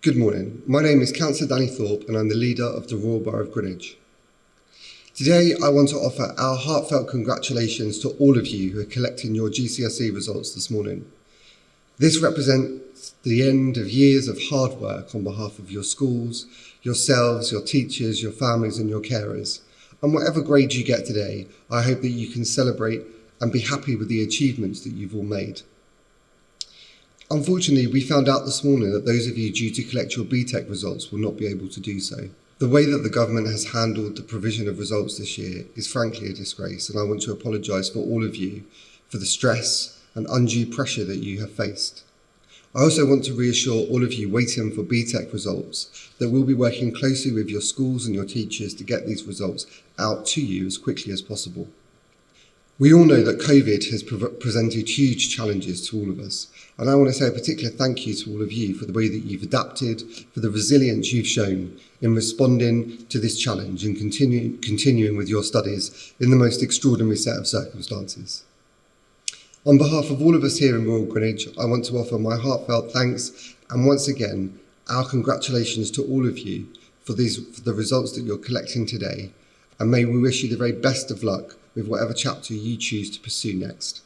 Good morning. My name is Councillor Danny Thorpe and I'm the leader of the Royal Borough of Greenwich. Today I want to offer our heartfelt congratulations to all of you who are collecting your GCSE results this morning. This represents the end of years of hard work on behalf of your schools, yourselves, your teachers, your families and your carers. And whatever grade you get today, I hope that you can celebrate and be happy with the achievements that you've all made. Unfortunately, we found out this morning that those of you due to collect your BTEC results will not be able to do so. The way that the government has handled the provision of results this year is frankly a disgrace, and I want to apologise for all of you for the stress and undue pressure that you have faced. I also want to reassure all of you waiting for BTEC results that we'll be working closely with your schools and your teachers to get these results out to you as quickly as possible. We all know that COVID has pre presented huge challenges to all of us, and I want to say a particular thank you to all of you for the way that you've adapted, for the resilience you've shown in responding to this challenge and continue, continuing with your studies in the most extraordinary set of circumstances. On behalf of all of us here in Royal Greenwich, I want to offer my heartfelt thanks and once again, our congratulations to all of you for, these, for the results that you're collecting today, and may we wish you the very best of luck with whatever chapter you choose to pursue next.